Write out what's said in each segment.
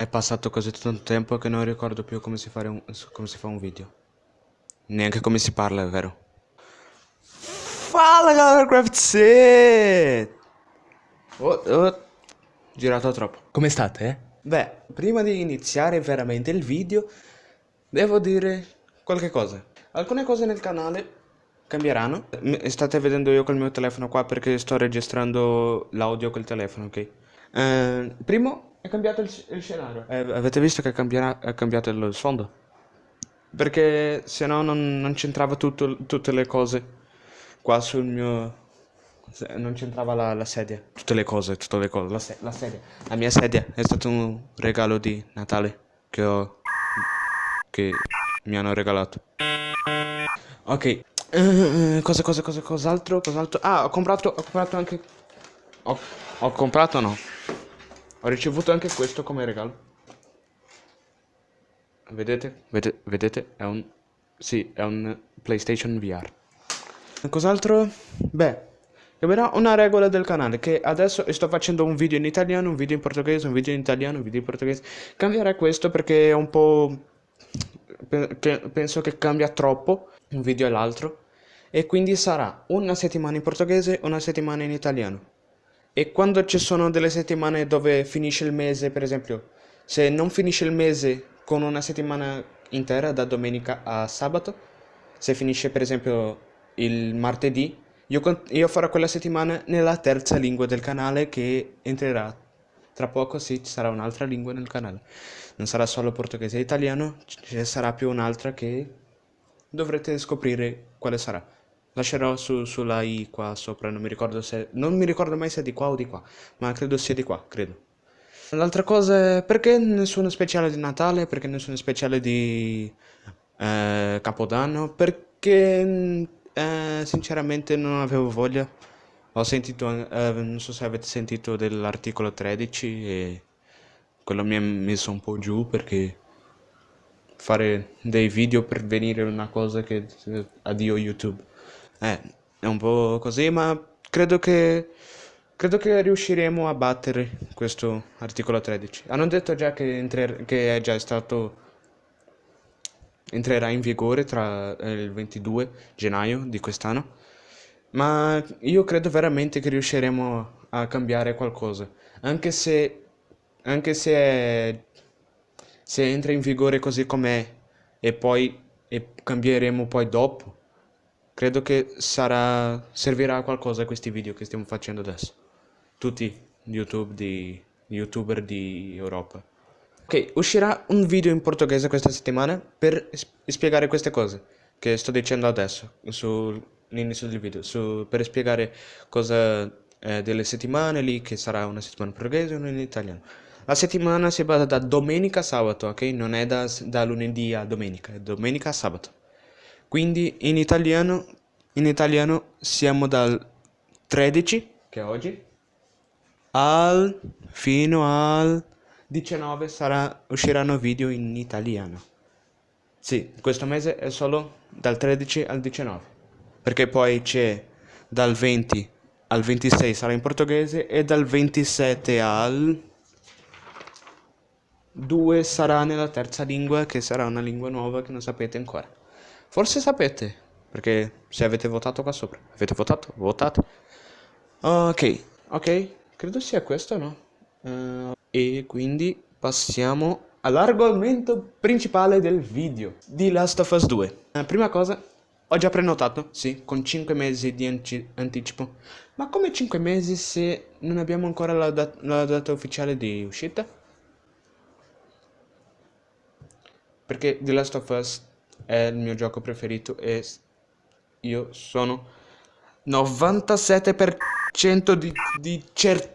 È passato così tanto tempo che non ricordo più come si, un, come si fa un video. Neanche come si parla, è vero. Fala galera, Craft Oh, oh, girato troppo. Come state, eh? Beh, prima di iniziare veramente il video, devo dire qualche cosa. Alcune cose nel canale cambieranno. State vedendo io col mio telefono qua perché sto registrando l'audio col telefono, ok? Eh, primo, è cambiato il, il scenario. Eh, avete visto che è cambiato il sfondo? Perché se no non, non c'entrava tutte le cose qua sul mio... Non c'entrava la, la, sedia. Tutte le cose, tutte le cose. La, se la sedia. La mia sedia è stato un regalo di Natale che ho... che mi hanno regalato. Ok, Uh, cosa, cosa, cosa, cos'altro, cos'altro? Ah, ho comprato, ho comprato anche... Ho, ho comprato no. Ho ricevuto anche questo come regalo. Vedete? Vedete? Vedete? È un... Sì, è un PlayStation VR. Cos'altro? Beh, cambierà una regola del canale che adesso sto facendo un video in italiano, un video in portoghese, un video in italiano, un video in portoghese. Cambierà questo perché è un po'... Penso che cambia troppo un video e l'altro e quindi sarà una settimana in portoghese, una settimana in italiano. E quando ci sono delle settimane dove finisce il mese, per esempio, se non finisce il mese con una settimana intera da domenica a sabato, se finisce per esempio il martedì, io, io farò quella settimana nella terza lingua del canale che entrerà. Tra poco sì, ci sarà un'altra lingua nel canale. Non sarà solo portoghese e italiano, ci sarà più un'altra che dovrete scoprire quale sarà. Lascerò su, sulla i qua sopra, non mi ricordo se... Non mi ricordo mai se è di qua o di qua, ma credo sia di qua, credo. L'altra cosa è perché nessuno speciale di Natale, perché nessuno speciale di eh, Capodanno, perché eh, sinceramente non avevo voglia. Ho sentito, eh, non so se avete sentito dell'articolo 13 e quello mi ha messo un po' giù perché fare dei video per venire una cosa che addio YouTube. Eh, è un po' così, ma credo che credo che riusciremo a battere questo articolo 13. Hanno detto già che, entrer- che è già stato entrerà in vigore tra eh, il 22 gennaio di quest'anno. Ma io credo veramente che riusciremo a cambiare qualcosa. Anche se, anche se è se entra in vigore così com'è e poi e cambieremo poi dopo, credo che sarà, servirà a qualcosa questi video che stiamo facendo adesso. Tutti YouTube di youtuber di Europa. Ok, uscirà un video in portoghese questa settimana per spiegare queste cose che sto dicendo adesso sull'inizio del video, su, per spiegare cosa eh, delle settimane lì, che sarà una settimana in portoghese e una in italiano. La settimana si basa da domenica a sabato, ok? Non è da, da lunedì a domenica, è domenica a sabato. Quindi in italiano, in italiano siamo dal 13, che è oggi, al, fino al 19 sarà, usciranno video in italiano. Sì, questo mese è solo dal 13 al 19, perché poi c'è dal 20 al 26 sarà in portoghese e dal 27 al 2 sarà nella terza lingua, che sarà una lingua nuova che non sapete ancora. Forse sapete, perché se avete votato qua sopra. Avete votato? Votate. Ok, ok, credo sia questo, no? Uh, e quindi passiamo all'argomento principale del video di Last of Us 2. Uh, prima cosa, ho già prenotato, sì, con 5 mesi di anticipo. Ma come 5 mesi se non abbiamo ancora la, dat la data ufficiale di uscita? perché The Last of Us è il mio gioco preferito e io sono 97% di, di certo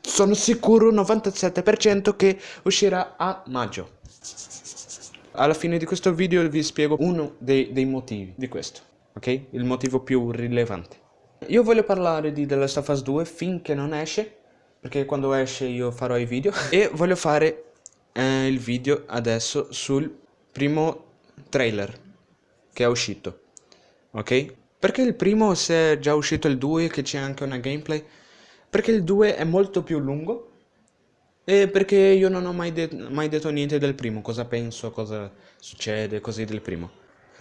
sono sicuro 97% che uscirà a maggio. Alla fine di questo video vi spiego uno dei, dei motivi di questo ok? Il motivo più rilevante. Io voglio parlare di The Last of Us 2 finché non esce perché quando esce io farò i video e voglio fare eh, il video adesso sul primo trailer che è uscito ok perché il primo se è già uscito il 2 che c'è anche una gameplay perché il 2 è molto più lungo Eh, perché io non ho mai, de- mai detto niente del primo, cosa penso, cosa succede, così del primo.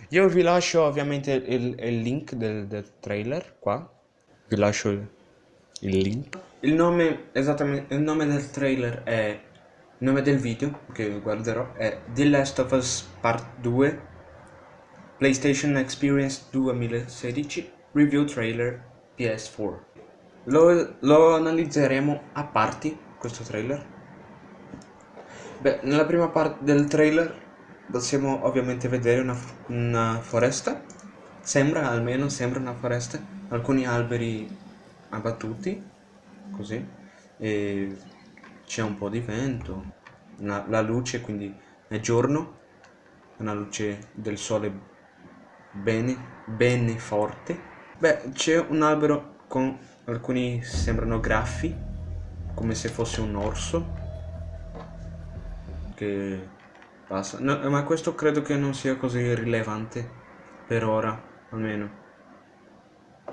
Io vi lascio ovviamente il, il link del, del trailer qua. Vi lascio il, il link. Il nome, esattamente, il nome del trailer è... Il nome del video che guarderò è The Last of Us Part 2 PlayStation Experience 2016 Review Trailer PS4 Lo, lo analizzeremo a parti questo trailer. Beh, nella prima parte del trailer possiamo ovviamente vedere una, una foresta. Sembra, almeno sembra una foresta. Alcuni alberi abbattuti Così E c'è un po' di vento una, La luce quindi è giorno Una luce del sole bene, bene forte. Beh, c'è un albero con alcuni sembrano graffi, come se fosse un orso che passa. No, ma questo credo che non sia così rilevante per ora, almeno.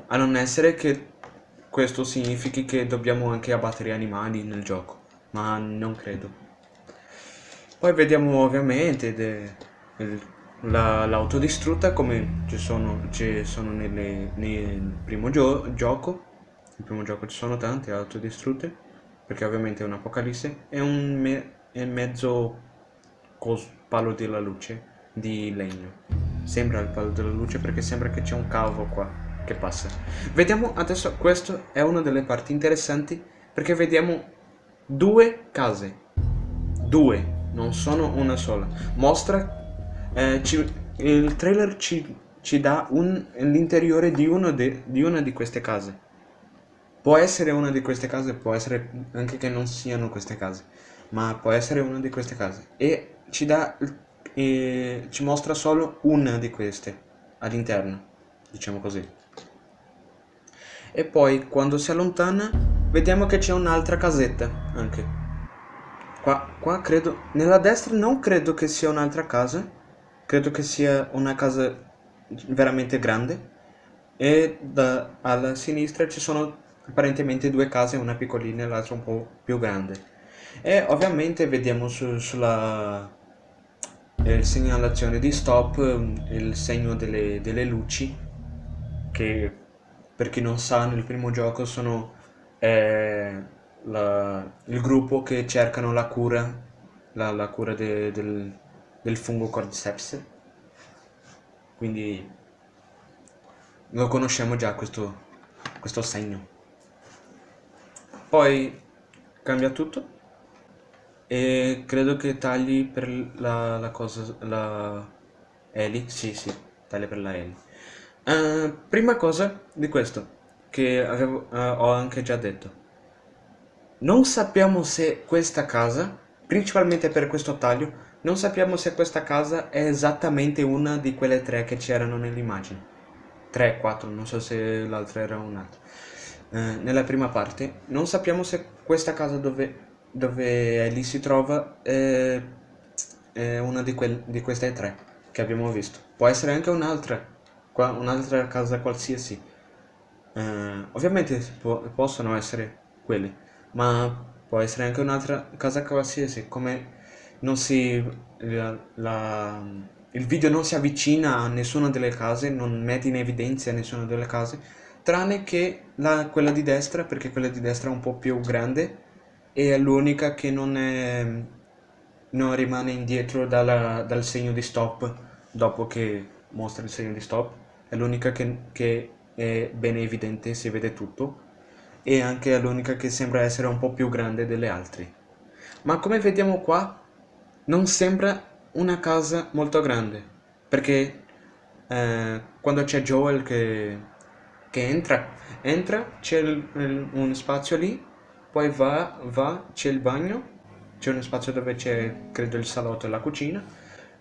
A non essere che questo significhi che dobbiamo anche abbattere animali nel gioco, ma non credo. Poi vediamo ovviamente il l'autodistrutta come ci sono, ci sono nelle, nel primo gio gioco. Nel primo gioco ci sono tante autodistrutte perché ovviamente è un'apocalisse è un me è mezzo palo della luce di legno. Sembra il palo della luce perché sembra che c'è un cavo qua che passa. Vediamo adesso questo è una delle parti interessanti perché vediamo due case due non sono una sola mostra eh, ci, il trailer ci, ci dà l'interiore di, di una di queste case. Può essere una di queste case, può essere anche che non siano queste case, ma può essere una di queste case. E ci, dà, e ci mostra solo una di queste all'interno, diciamo così. E poi quando si allontana vediamo che c'è un'altra casetta anche. Qua, qua credo, nella destra non credo che sia un'altra casa, credo che sia una casa veramente grande e da, alla sinistra ci sono apparentemente due case, una piccolina e l'altra un po' più grande. E ovviamente vediamo su, sulla eh, segnalazione di stop il segno delle, delle, luci che per chi non sa nel primo gioco sono eh, la, il gruppo che cercano la cura, la, la cura de, del, del fungo cordyceps. Quindi lo conosciamo già questo, questo segno. Poi cambia tutto e credo che tagli per la, la cosa la Eli. Sì sì taglia per la Eli. Uh, prima cosa di questo che avevo, uh, ho anche già detto non sappiamo se questa casa principalmente per questo taglio non sappiamo se questa casa è esattamente una di quelle tre che c'erano nell'immagine. 3, 4, non so se l'altra era un'altra. Eh, nella prima parte non sappiamo se questa casa dove, dove Ellie si trova è, è una di, di, queste tre che abbiamo visto. Può essere anche un'altra, un'altra casa qualsiasi. Eh, ovviamente po possono essere quelle, ma può essere anche un'altra casa qualsiasi, come non si, la, la, il video non si avvicina a nessuna delle case, non mette in evidenza nessuna delle case, tranne che la, quella di destra, perché quella di destra è un po' più grande e è l'unica che non, è, non rimane indietro dalla, dal segno di stop dopo che mostra il segno di stop, è l'unica che, che è ben evidente, si vede tutto e anche l'unica che sembra essere un po' più grande delle altre. Ma come vediamo qua, non sembra una casa molto grande, perché eh, quando c'è Joel che, che entra, entra, c'è un spazio lì, poi va, va c'è il bagno, c'è uno spazio dove c'è, credo, il salotto e la cucina,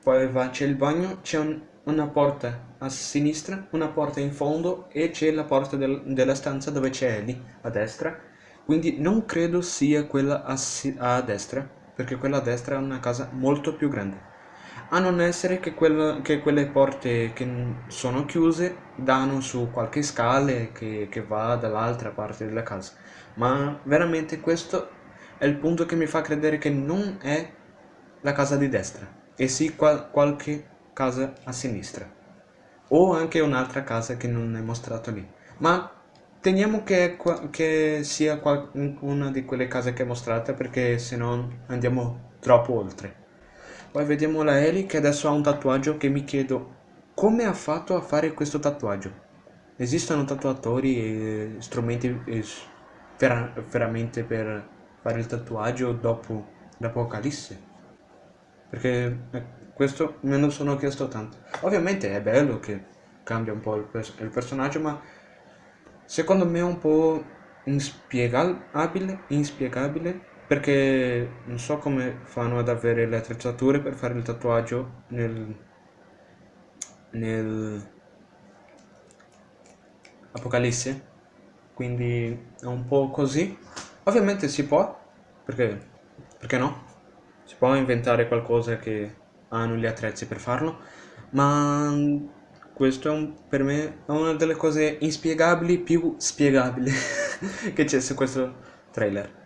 poi va, c'è il bagno, c'è un, una porta a sinistra, una porta in fondo e c'è la porta del, della stanza dove c'è Ellie a destra, quindi non credo sia quella a, a destra, perché quella a destra è una casa molto più grande. A non essere che, quella, che quelle porte che sono chiuse danno su qualche scale che, che va dall'altra parte della casa. Ma veramente questo è il punto che mi fa credere che non è la casa di destra, e sì qual qualche casa a sinistra. O anche un'altra casa che non è mostrato lì. Ma teniamo che, che sia una di quelle case che è mostrata perché se no andiamo troppo oltre. Poi vediamo la Ellie che adesso ha un tatuaggio che mi chiedo come ha fatto a fare questo tatuaggio. Esistono tatuatori e strumenti veramente per fare il tatuaggio dopo l'Apocalisse? Perché eh, questo me lo sono chiesto tanto. Ovviamente è bello che cambia un po' il, pers il personaggio, ma secondo me è un po' inspiegabile, inspiegabile perché non so come fanno ad avere le attrezzature per fare il tatuaggio nel, nel Apocalisse. Quindi è un po' così. Ovviamente si può perché, perché no? Si può inventare qualcosa che hanno gli attrezzi per farlo ma questo è un, per me è una delle cose inspiegabili più spiegabili che c'è su questo trailer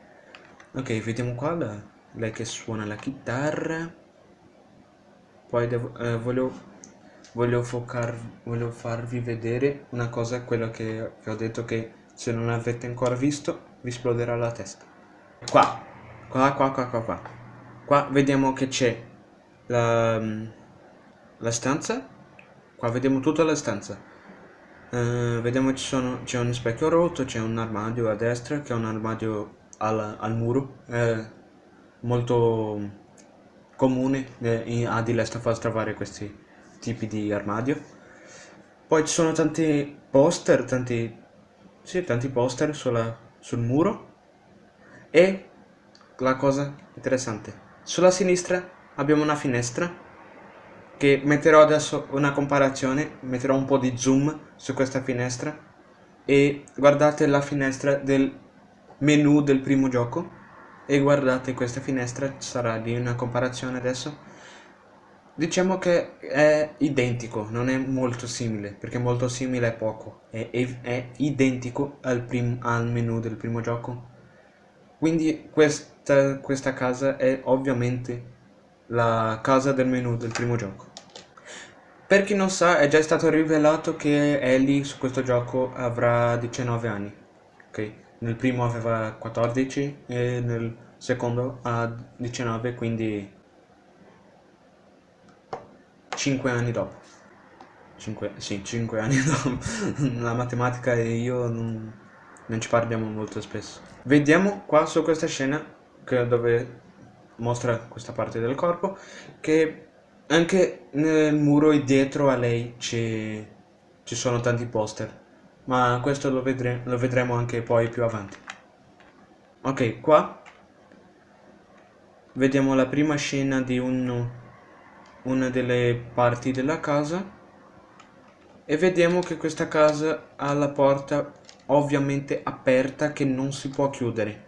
ok vediamo qua la, lei che suona la chitarra poi devo, eh, voglio voglio, focar, voglio farvi vedere una cosa, quello che vi ho detto che se non avete ancora visto vi esploderà la testa. Qua, qua, qua, qua, qua, qua. Qua vediamo che c'è la, la stanza, qua vediamo tutta la stanza. Uh, vediamo c'è un specchio rotto, c'è un armadio a destra che è un armadio al, al muro, eh, molto comune eh, a di Last of trovare questi tipi di armadio. Poi ci sono tanti poster, tanti, sì, tanti poster sulla, sul muro. E la cosa interessante, sulla sinistra abbiamo una finestra che metterò adesso una comparazione, metterò un po' di zoom su questa finestra e guardate la finestra del menu del primo gioco e guardate questa finestra, sarà lì una comparazione adesso Diciamo che è identico, non è molto simile, perché molto simile è poco, è, è, è identico al, al, menu del primo gioco. Quindi questa, questa casa è ovviamente la casa del menu del primo gioco. Per chi non sa, è già stato rivelato che Ellie su questo gioco avrà 19 anni. Ok, nel primo aveva 14 e nel secondo ha 19, quindi 5 anni dopo. 5, sì, 5 anni dopo. La matematica e io non, non, ci parliamo molto spesso. Vediamo qua su questa scena dove mostra questa parte del corpo che anche nel muro dietro a lei ci sono tanti poster. Ma questo lo, vedre lo vedremo anche poi più avanti. Ok, qua vediamo la prima scena di un una delle parti della casa e vediamo che questa casa ha la porta ovviamente aperta che non si può chiudere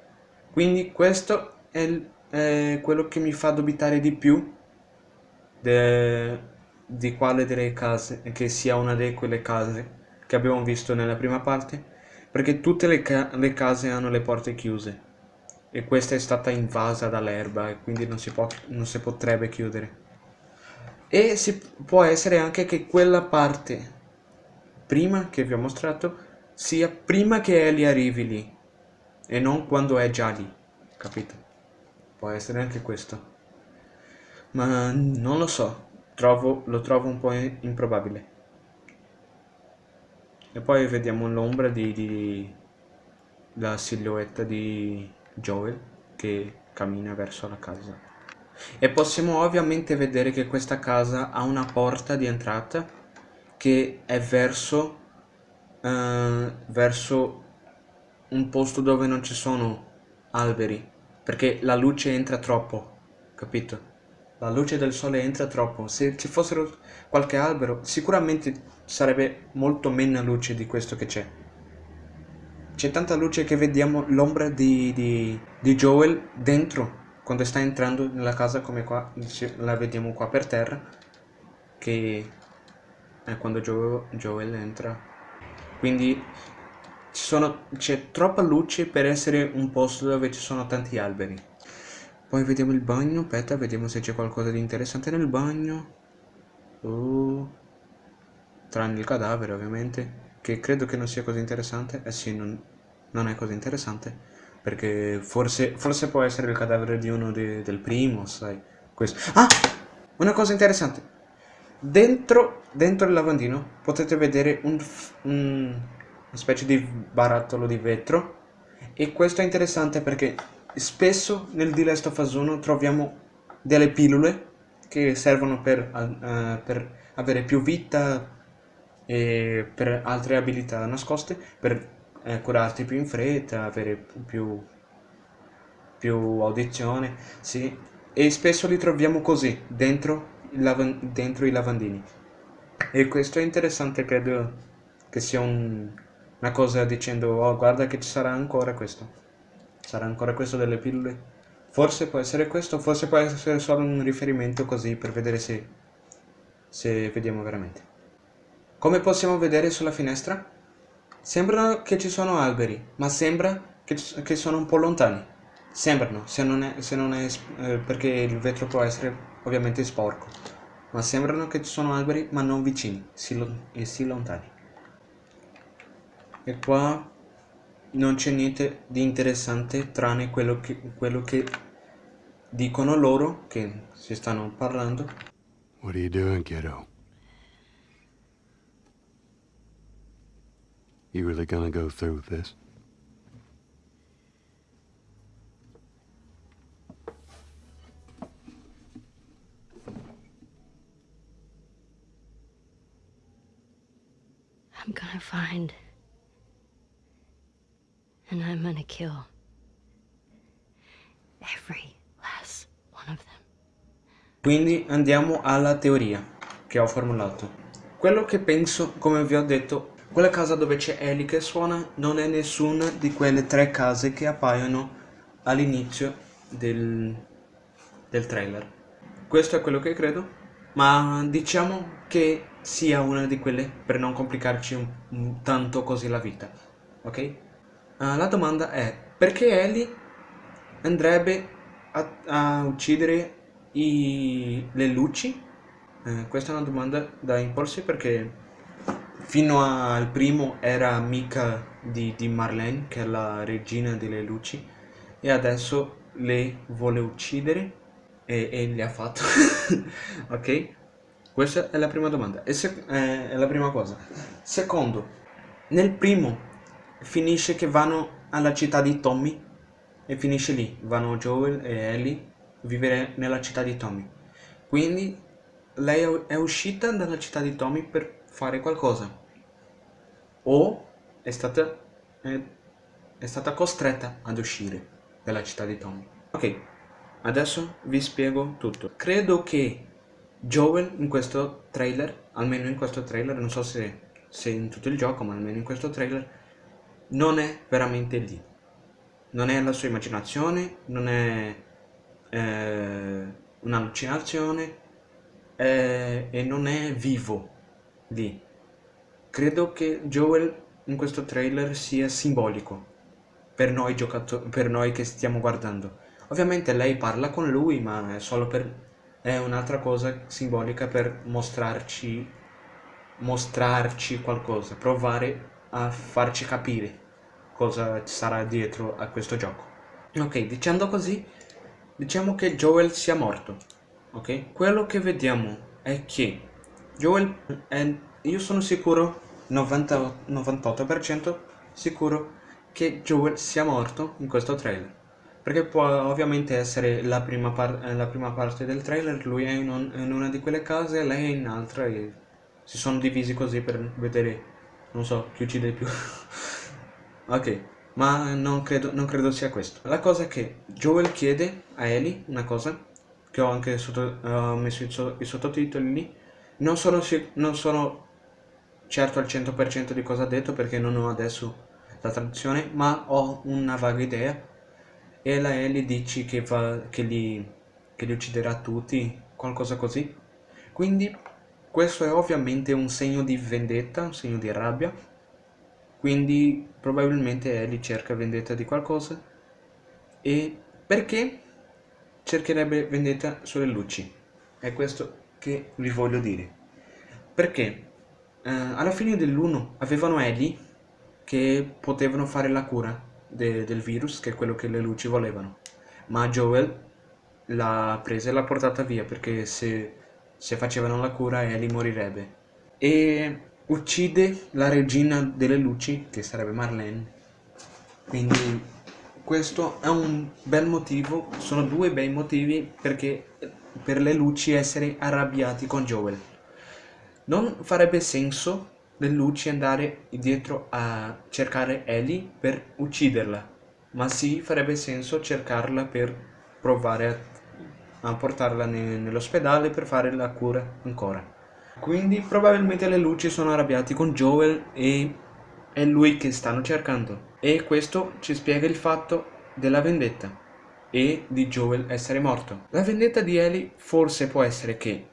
quindi questo è, è quello che mi fa dubitare di più de, di quale delle case che sia una di quelle case che abbiamo visto nella prima parte perché tutte le, ca le case hanno le porte chiuse e questa è stata invasa dall'erba e quindi non si, non si potrebbe chiudere e si, può essere anche che quella parte prima che vi ho mostrato sia prima che Ellie arrivi lì e non quando è già lì, capito? Può essere anche questo. Ma non lo so, trovo, lo trovo un po' improbabile. E poi vediamo l'ombra di, di la silhouetta di Joel che cammina verso la casa. E possiamo ovviamente vedere che questa casa ha una porta di entrata che è verso, uh, verso un posto dove non ci sono alberi, perché la luce entra troppo, capito? La luce del sole entra troppo, se ci fossero qualche albero sicuramente sarebbe molto meno luce di questo che c'è. C'è tanta luce che vediamo l'ombra di, di, di Joel dentro quando sta entrando nella casa come qua la vediamo qua per terra che è quando Joel, entra quindi c'è troppa luce per essere un posto dove ci sono tanti alberi. Poi vediamo il bagno, aspetta, vediamo se c'è qualcosa di interessante nel bagno. Oh. Tranne il cadavere, ovviamente. Che credo che non sia così interessante. Eh sì, non, non è così interessante. Perché forse, forse può essere il cadavere di uno de, del primo, sai. Questo. Ah! Una cosa interessante. Dentro, dentro il lavandino potete vedere un, un, specie di barattolo di vetro. E questo è interessante perché spesso nel The Last of Us 1 troviamo delle pillole che servono per, uh, per avere più vita e per altre abilità nascoste, per eh, curarti più in fretta, avere più, più audizione, sì. E spesso li troviamo così, dentro, dentro i lavandini. E questo è interessante, credo che sia un, una cosa dicendo, oh guarda che ci sarà ancora questo. Sarà ancora questo delle pillole. Forse può essere questo, forse può essere solo un riferimento così per vedere se, se vediamo veramente. Come possiamo vedere sulla finestra? Sembrano che ci sono alberi, ma sembra che, che sono un po' lontani. Sembrano, se non è, se non è eh, perché il vetro può essere ovviamente sporco. Ma sembrano che ci sono alberi, ma non vicini, si, e sì lontani. E qua non c'è niente di interessante tranne quello che, quello che dicono loro, che si stanno parlando. What are you doing, kiddo? You really gonna go through with this? Quindi andiamo alla teoria che ho formulato. Quello che penso, come vi ho detto, quella casa dove c'è Ellie che suona non è nessuna di quelle tre case che appaiono all'inizio del, del trailer. Questo è quello che credo, ma diciamo che sia una di quelle per non complicarci un, un, tanto così la vita, ok? Uh, la domanda è perché Ellie andrebbe a, a uccidere i, le luci? Uh, questa è una domanda da impulsi perché fino al primo era amica di, di Marlene, che è la regina delle luci, e adesso le vuole uccidere e, e le ha fatto. ok? Questa è la prima domanda, e eh, è la prima cosa. Secondo, nel primo finisce che vanno alla città di Tommy e finisce lì, vanno Joel e Ellie vivere nella città di Tommy. Quindi lei è uscita dalla città di Tommy per fare qualcosa o è stata, è, è stata costretta ad uscire dalla città di Tommy. Ok, adesso vi spiego tutto. Credo che Joel in questo trailer, almeno in questo trailer, non so se, se in tutto il gioco, ma almeno in questo trailer, non è veramente lì. Non è la sua immaginazione, non è eh, un'allucinazione eh, e non è vivo lì Credo che Joel in questo trailer sia simbolico per noi, per noi che stiamo guardando. Ovviamente lei parla con lui, ma è solo per... è un'altra cosa simbolica per mostrarci, mostrarci qualcosa, provare a farci capire cosa sarà dietro a questo gioco. Ok, dicendo così, diciamo che Joel sia morto. Ok? Quello che vediamo è che Joel è io sono sicuro, 90, 98% sicuro, che Joel sia morto in questo trailer. Perché può ovviamente essere la prima, la prima parte del trailer, lui è in, un, in, una di quelle case, lei è in un'altra e si sono divisi così per vedere, non so, chi uccide più. ok, ma non credo, non credo, sia questo. La cosa è che Joel chiede a Ellie una cosa, che ho anche sotto, uh, messo i, i sottotitoli lì, non sono, non sono certo al 100% di cosa ha detto perché non ho adesso la traduzione, ma ho una vaga idea. E la Ellie dice che, va, che, li, che li ucciderà tutti, qualcosa così. Quindi questo è ovviamente un segno di vendetta, un segno di rabbia. Quindi probabilmente Ellie cerca vendetta di qualcosa. E perché cercherebbe vendetta sulle luci? È questo che vi voglio dire. Perché eh, alla fine dell'1 avevano Ellie che potevano fare la cura de del virus, che è quello che le luci volevano. Ma Joel l'ha presa e l'ha portata via perché se, se facevano la cura Ellie morirebbe. E uccide la regina delle luci, che sarebbe Marlene. Quindi questo è un bel motivo, sono due bei motivi perché per le luci essere arrabbiati con Joel. Non farebbe senso le luci andare dietro a cercare Ellie per ucciderla, ma sì farebbe senso cercarla per provare a, a portarla ne, nell'ospedale per fare la cura ancora. Quindi probabilmente le luci sono arrabbiati con Joel e è lui che stanno cercando. E questo ci spiega il fatto della vendetta e di Joel essere morto. La vendetta di Ellie forse può essere che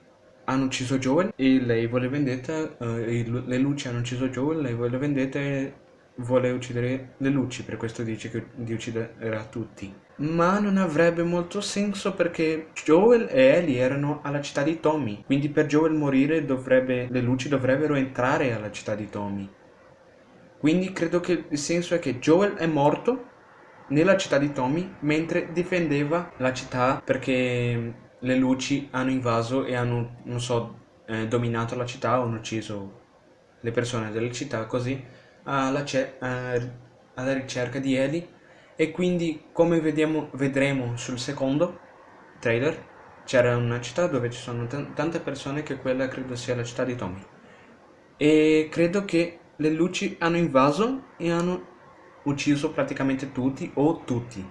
hanno ucciso Joel e lei vuole vendetta, eh, le luci hanno ucciso Joel, lei vuole vendetta e vuole uccidere le luci, per questo dice che di ucciderà tutti. Ma non avrebbe molto senso perché Joel e Ellie erano alla città di Tommy, quindi per Joel morire dovrebbe, le luci dovrebbero entrare alla città di Tommy. Quindi credo che il senso è che Joel è morto nella città di Tommy mentre difendeva la città perché le luci hanno invaso e hanno, non so, eh, dominato la città hanno ucciso le persone della città così alla, alla ricerca di Ellie e quindi come vediamo, vedremo sul secondo trailer c'era una città dove ci sono tante persone che quella credo sia la città di Tommy e credo che le luci hanno invaso e hanno ucciso praticamente tutti o tutti.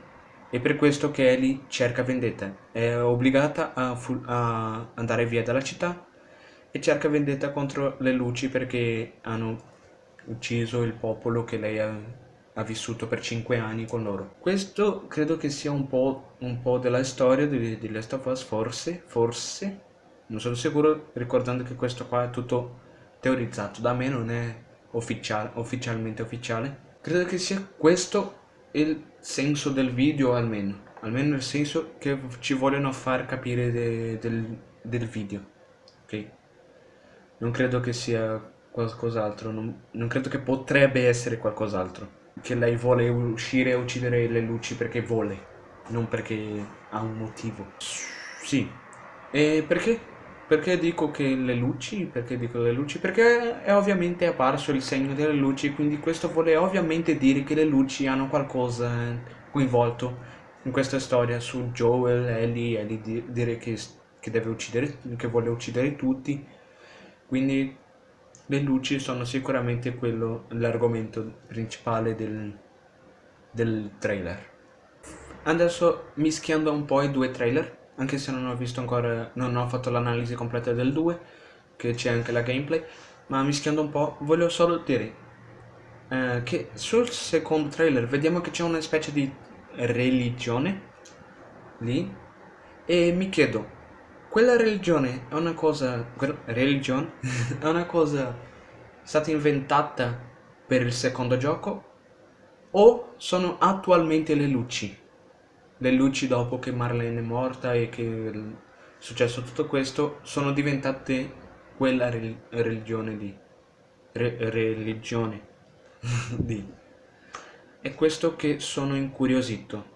È per questo che Ellie cerca vendetta. È obbligata a, a andare via dalla città e cerca vendetta contro le luci perché hanno ucciso il popolo che lei ha, ha vissuto per 5 anni con loro. Questo credo che sia un po', un po della storia di, di Last of Us, forse, forse, non sono sicuro, ricordando che questo qua è tutto teorizzato, da me non è ufficiale, ufficialmente ufficiale. Credo che sia questo il senso del video almeno, almeno il senso che ci vogliono far capire de, del, del video, ok? Non credo che sia qualcos'altro, non, non credo che potrebbe essere qualcos'altro. Che lei vuole uscire e uccidere le luci perché vuole, non perché ha un motivo. Sì. E perché? Perché dico che le luci? Perché dico le luci? Perché è ovviamente apparso il segno delle luci, quindi questo vuole ovviamente dire che le luci hanno qualcosa coinvolto in questa storia su Joel, Ellie, Ellie di dire che, che deve uccidere, che vuole uccidere tutti. Quindi le luci sono sicuramente quello, l'argomento principale del, del trailer. Adesso mischiando un po' i due trailer, anche se non ho visto ancora, non ho fatto l'analisi completa del 2, che c'è anche la gameplay, ma mischiando un po', voglio solo dire eh, che sul secondo trailer vediamo che c'è una specie di religione lì, e mi chiedo, quella religione è una cosa, religione, è una cosa stata inventata per il secondo gioco? O sono attualmente le luci? le luci dopo che Marlene è morta e che è successo tutto questo sono diventate quella religione di re religione di. È questo che sono incuriosito.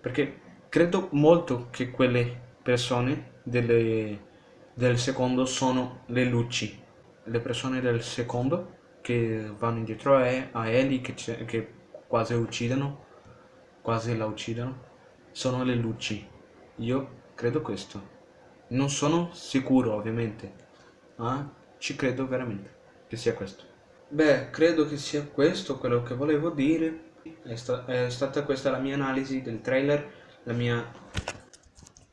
Perché credo molto che quelle persone delle, del secondo sono le luci le persone del secondo che vanno indietro a, Ellie che, che quasi uccidono quasi la uccidono, sono le luci. Io credo questo. Non sono sicuro, ovviamente, ma ci credo veramente che sia questo. Beh, credo che sia questo quello che volevo dire. È, sta è stata questa la mia analisi del trailer, la mia...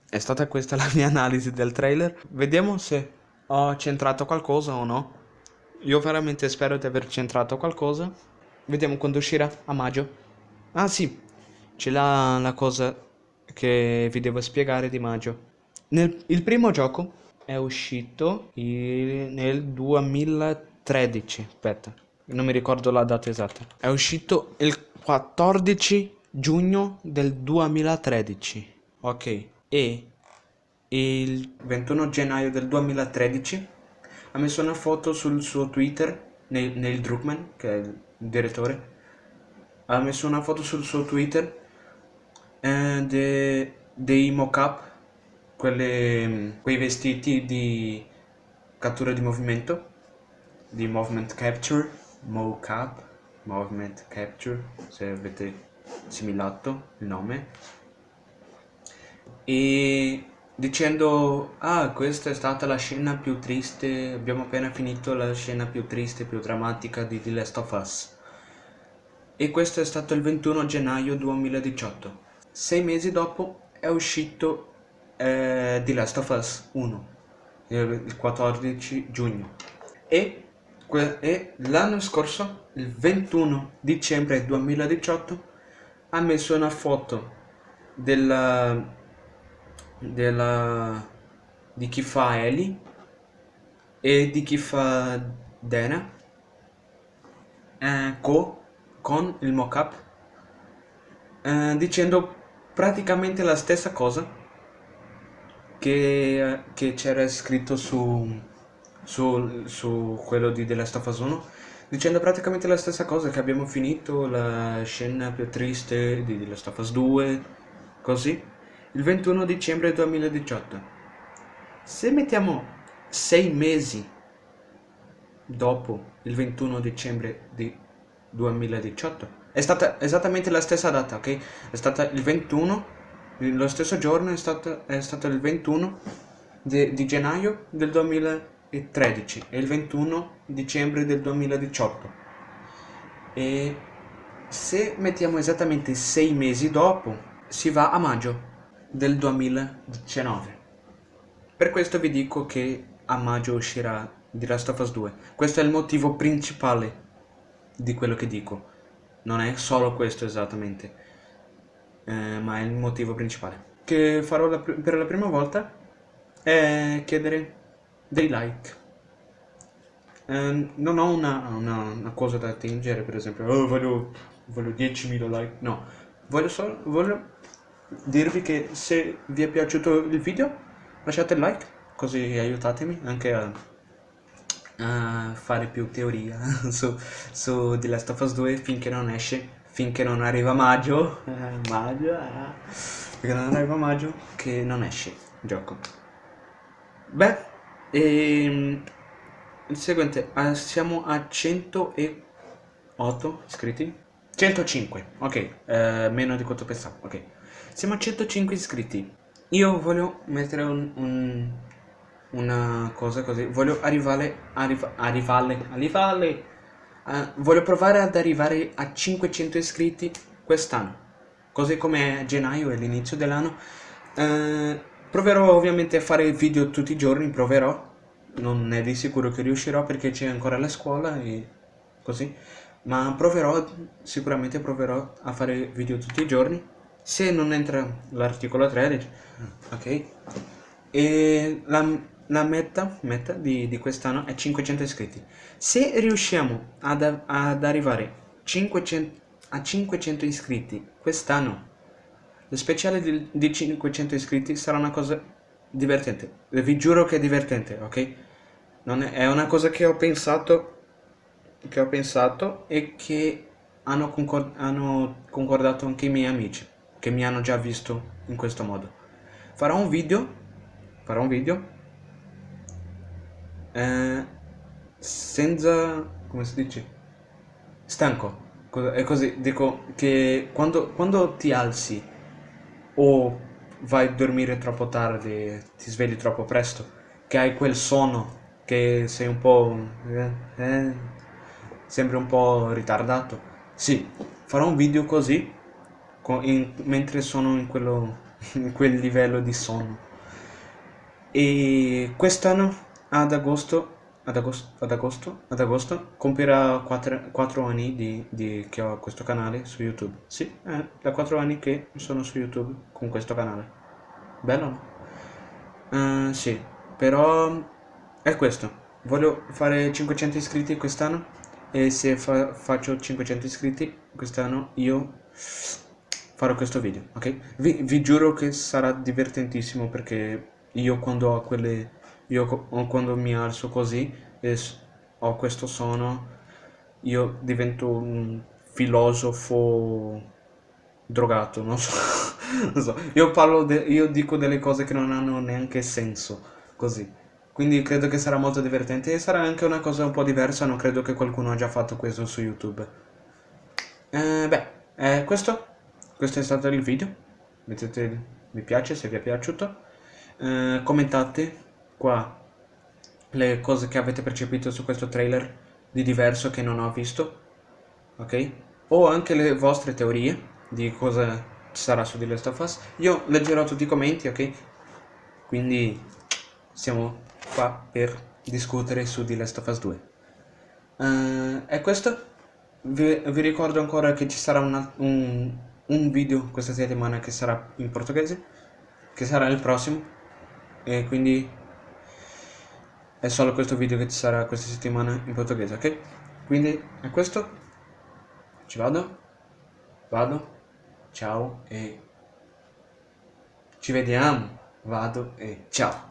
È stata questa la mia analisi del trailer. Vediamo se ho centrato qualcosa o no. Io veramente spero di aver centrato qualcosa. Vediamo quando uscirà, a maggio. Ah sì, c'è la, la cosa che vi devo spiegare di maggio. Nel, il primo gioco è uscito il, nel 2013, aspetta, non mi ricordo la data esatta. È uscito il 14 giugno del 2013. Ok, e il 21 gennaio del 2013 ha messo una foto sul suo Twitter, Neil, Neil Druckmann, che è il direttore, ha messo una foto sul suo Twitter eh, de, dei mock-up, quei vestiti di cattura di movimento, di movement capture, mock-up, movement capture, se avete assimilato il nome, e dicendo ah questa è stata la scena più triste abbiamo appena finito la scena più triste più drammatica di The Last of Us. E questo è stato il 21 gennaio 2018 sei mesi dopo è uscito eh, The Last of Us 1 il 14 giugno. E, e l'anno scorso il 21 dicembre 2018 ha messo una foto della della, di chi fa Ellie e di chi fa Dana eh, co, con il mockup eh, dicendo praticamente la stessa cosa che, che c'era scritto su, su, su quello di The Last of Us 1 dicendo praticamente la stessa cosa che abbiamo finito la scena più triste di The Last of Us 2 così il 21 dicembre 2018. Se mettiamo 6 mesi dopo il 21 dicembre di 2018, è stata esattamente la stessa data, ok? È stata il 21, lo stesso giorno è stato, è stato il 21 di, di gennaio del 2013 e il 21 dicembre del 2018. E se mettiamo esattamente 6 mesi dopo, si va a maggio del 2019. Per questo vi dico che a maggio uscirà The Last of Us 2. Questo è il motivo principale di quello che dico. Non è solo questo esattamente, eh, ma è il motivo principale. Che farò la per la prima volta è chiedere dei like. Eh, non ho una, una, una, cosa da attingere, per esempio, oh, voglio, voglio 10.000 like. No, voglio solo... Voglio dirvi che se vi è piaciuto il video lasciate il like così aiutatemi anche a, a fare più teoria su, su The Last of Us 2 finché non esce finché non arriva maggio. Eh, maggio eh, finché non arriva maggio che non esce il gioco. Beh e, ehm, il seguente ah, siamo a 108 iscritti? 105 ok eh, meno di quanto pensavo ok siamo a 105 iscritti. Io voglio mettere un, un, una cosa così. Voglio arrivare, arriva, arrivare, arrivare. Uh, voglio provare ad arrivare a 500 iscritti quest'anno. Così come gennaio e l'inizio dell'anno. Uh, proverò ovviamente a fare video tutti i giorni, proverò. Non è di sicuro che riuscirò perché c'è ancora la scuola e così. Ma proverò, sicuramente proverò a fare video tutti i giorni se non entra l'articolo 13 ok. E la, la meta, meta di, di quest'anno è 500 iscritti. Se riusciamo ad, ad arrivare 500, a 500 iscritti quest'anno lo speciale di, di 500 iscritti sarà una cosa divertente. Vi giuro che è divertente ok? Non è, è una cosa che ho pensato che ho pensato e che hanno concordato anche i miei amici che mi hanno già visto in questo modo. Farò un video, farò un video eh, senza, come si dice, stanco. È così, dico che quando, quando ti alzi o vai a dormire troppo tardi, ti svegli troppo presto, che hai quel sonno, che sei un po'... Eh, eh, sembri un po' ritardato. Sì, farò un video così in, mentre sono in, quello, in quel livello di sonno. E quest'anno ad agosto, ad agosto, ad agosto, ad agosto compirà 4, 4 anni di, di, che ho questo canale su YouTube. Sì, è da 4 anni che sono su YouTube con questo canale. Bello no? Uh, sì, però è questo. Voglio fare 500 iscritti quest'anno e se fa faccio 500 iscritti quest'anno io farò questo video, ok? Vi, vi, giuro che sarà divertentissimo perché io quando ho quelle... io quando mi alzo così e ho questo suono io divento un filosofo drogato, non so, non so. Io parlo, io dico delle cose che non hanno neanche senso, così. Quindi credo che sarà molto divertente e sarà anche una cosa un po' diversa, non credo che qualcuno abbia fatto questo su YouTube. Eh, beh, eh, questo, questo è stato il video, mettete mi piace se vi è piaciuto, eh, commentate qua le cose che avete percepito su questo trailer di diverso che non ho visto, ok? O anche le vostre teorie di cosa sarà su The Last of Us. Io leggerò tutti i commenti, ok? Quindi siamo qua per discutere su The Last of Us 2. Uh, eh, è questo. Vi, vi, ricordo ancora che ci sarà una, un, un video questa settimana che sarà in portoghese, che sarà il prossimo. E quindi è solo questo video che ci sarà questa settimana in portoghese, ok? Quindi è questo. Ci vado. Vado ciao e ci vediamo, vado e ciao.